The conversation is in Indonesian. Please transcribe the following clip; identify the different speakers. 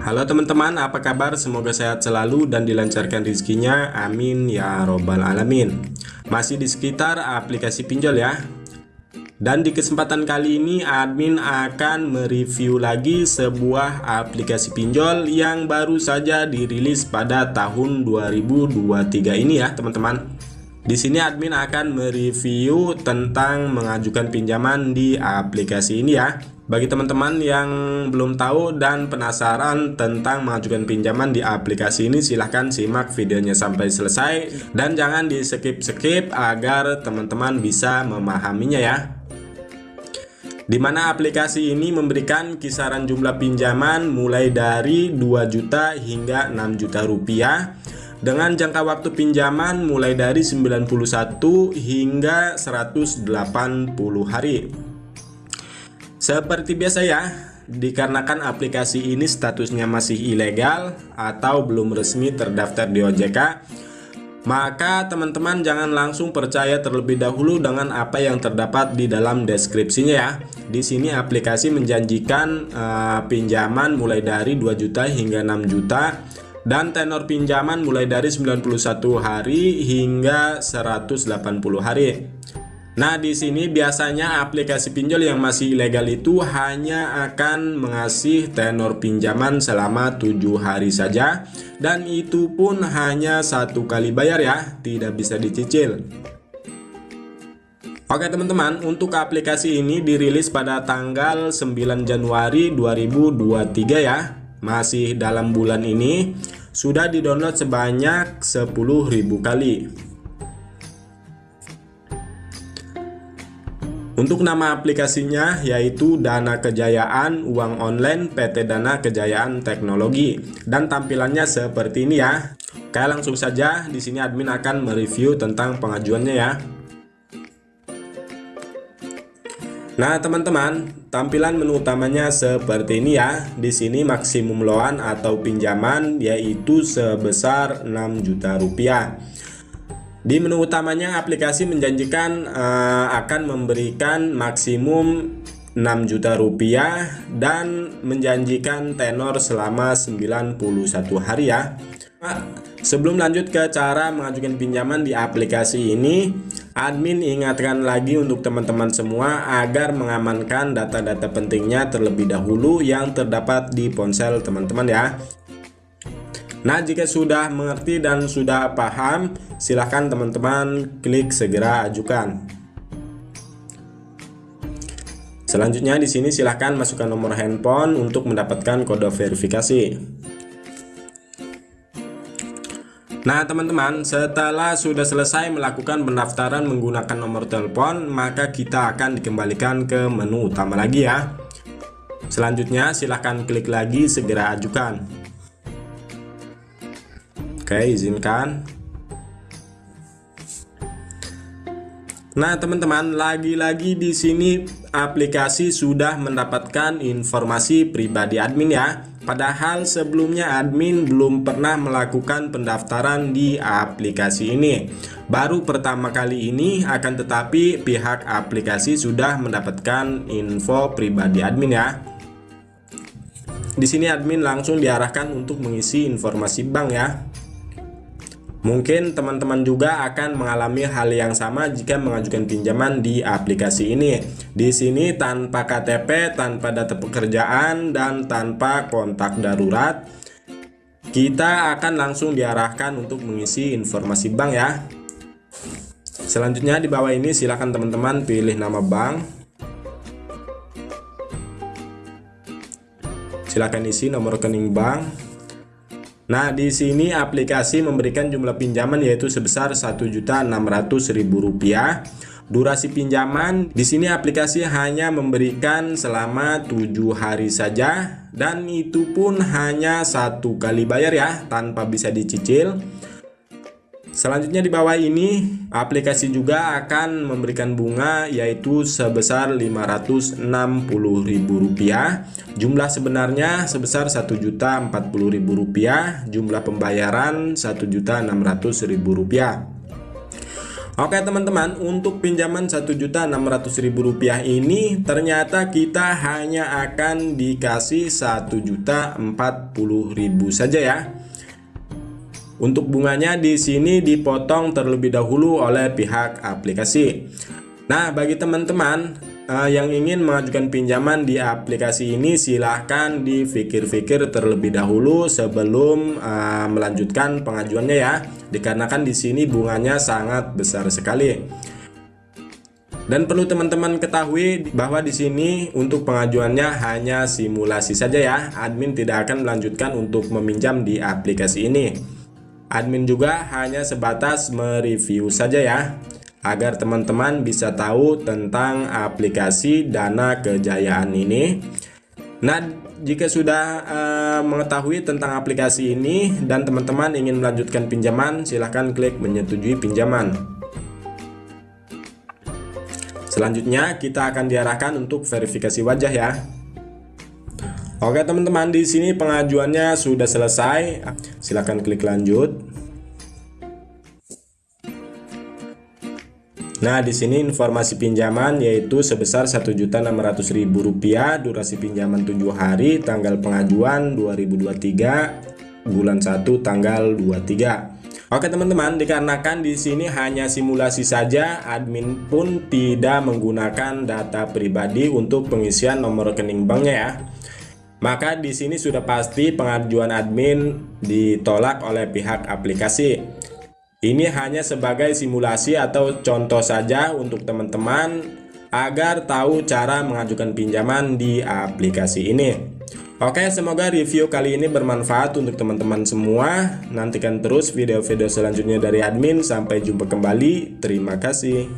Speaker 1: Halo teman-teman, apa kabar? Semoga sehat selalu dan dilancarkan rezekinya. Amin ya robbal alamin. Masih di sekitar aplikasi pinjol ya. Dan di kesempatan kali ini admin akan mereview lagi sebuah aplikasi pinjol yang baru saja dirilis pada tahun 2023 ini ya, teman-teman. Di sini admin akan mereview tentang mengajukan pinjaman di aplikasi ini ya. Bagi teman-teman yang belum tahu dan penasaran tentang mengajukan pinjaman di aplikasi ini silahkan simak videonya sampai selesai. Dan jangan di skip-skip agar teman-teman bisa memahaminya ya. Di mana aplikasi ini memberikan kisaran jumlah pinjaman mulai dari 2 juta hingga 6 juta rupiah dengan jangka waktu pinjaman mulai dari 91 hingga 180 hari. Seperti biasa ya, dikarenakan aplikasi ini statusnya masih ilegal atau belum resmi terdaftar di OJK, maka teman-teman jangan langsung percaya terlebih dahulu dengan apa yang terdapat di dalam deskripsinya ya. Di sini aplikasi menjanjikan uh, pinjaman mulai dari 2 juta hingga 6 juta dan tenor pinjaman mulai dari 91 hari hingga 180 hari. Nah, di sini biasanya aplikasi pinjol yang masih ilegal itu hanya akan mengasih tenor pinjaman selama tujuh hari saja dan itu pun hanya satu kali bayar ya, tidak bisa dicicil. Oke teman-teman, untuk aplikasi ini dirilis pada tanggal 9 Januari 2023 ya. Masih dalam bulan ini sudah didownload sebanyak 10.000 kali. Untuk nama aplikasinya yaitu Dana Kejayaan Uang Online PT Dana Kejayaan Teknologi dan tampilannya seperti ini ya. Oke, langsung saja di sini admin akan mereview tentang pengajuannya ya. Nah, teman-teman, tampilan menu utamanya seperti ini ya. Di sini maksimum loan atau pinjaman yaitu sebesar 6 juta rupiah. Di menu utamanya aplikasi menjanjikan uh, akan memberikan maksimum 6 juta rupiah dan menjanjikan tenor selama 91 hari ya. Sebelum lanjut ke cara mengajukan pinjaman di aplikasi ini, admin ingatkan lagi untuk teman-teman semua agar mengamankan data-data pentingnya terlebih dahulu yang terdapat di ponsel teman-teman ya. Nah, jika sudah mengerti dan sudah paham, silahkan teman-teman klik segera ajukan. Selanjutnya di sini silahkan masukkan nomor handphone untuk mendapatkan kode verifikasi. Nah teman-teman setelah sudah selesai melakukan pendaftaran menggunakan nomor telepon maka kita akan dikembalikan ke menu utama lagi ya Selanjutnya silahkan klik lagi segera ajukan Oke, izinkan. Nah, teman-teman, lagi-lagi di sini aplikasi sudah mendapatkan informasi pribadi admin ya. Padahal sebelumnya admin belum pernah melakukan pendaftaran di aplikasi ini. Baru pertama kali ini akan tetapi pihak aplikasi sudah mendapatkan info pribadi admin ya. Di sini admin langsung diarahkan untuk mengisi informasi bank ya. Mungkin teman-teman juga akan mengalami hal yang sama jika mengajukan pinjaman di aplikasi ini. Di sini tanpa KTP, tanpa data pekerjaan, dan tanpa kontak darurat, kita akan langsung diarahkan untuk mengisi informasi bank ya. Selanjutnya di bawah ini silakan teman-teman pilih nama bank. Silakan isi nomor rekening bank Nah, di sini aplikasi memberikan jumlah pinjaman yaitu sebesar Rp1.600.000. Durasi pinjaman di sini aplikasi hanya memberikan selama tujuh hari saja dan itu pun hanya satu kali bayar ya tanpa bisa dicicil. Selanjutnya di bawah ini aplikasi juga akan memberikan bunga yaitu sebesar Rp560.000. Jumlah sebenarnya sebesar Rp1.040.000, jumlah pembayaran Rp1.600.000. Oke teman-teman, untuk pinjaman Rp1.600.000 ini ternyata kita hanya akan dikasih Rp1.040.000 saja ya. Untuk bunganya di sini dipotong terlebih dahulu oleh pihak aplikasi. Nah, bagi teman-teman uh, yang ingin mengajukan pinjaman di aplikasi ini silahkan difikir-fikir terlebih dahulu sebelum uh, melanjutkan pengajuannya ya. Dikarenakan di sini bunganya sangat besar sekali. Dan perlu teman-teman ketahui bahwa di sini untuk pengajuannya hanya simulasi saja ya. Admin tidak akan melanjutkan untuk meminjam di aplikasi ini admin juga hanya sebatas mereview saja ya agar teman-teman bisa tahu tentang aplikasi Dana Kejayaan ini. Nah, jika sudah uh, mengetahui tentang aplikasi ini dan teman-teman ingin melanjutkan pinjaman, silahkan klik menyetujui pinjaman. Selanjutnya, kita akan diarahkan untuk verifikasi wajah ya. Oke teman-teman, di sini pengajuannya sudah selesai. Silahkan klik lanjut. Nah, di sini informasi pinjaman yaitu sebesar Rp1.600.000, durasi pinjaman 7 hari, tanggal pengajuan 2023, bulan 1 tanggal 23. Oke teman-teman, dikarenakan di sini hanya simulasi saja, admin pun tidak menggunakan data pribadi untuk pengisian nomor rekening banknya ya. Maka di sini sudah pasti pengajuan admin ditolak oleh pihak aplikasi. Ini hanya sebagai simulasi atau contoh saja untuk teman-teman agar tahu cara mengajukan pinjaman di aplikasi ini. Oke, semoga review kali ini bermanfaat untuk teman-teman semua. Nantikan terus video-video selanjutnya dari admin. Sampai jumpa kembali. Terima kasih.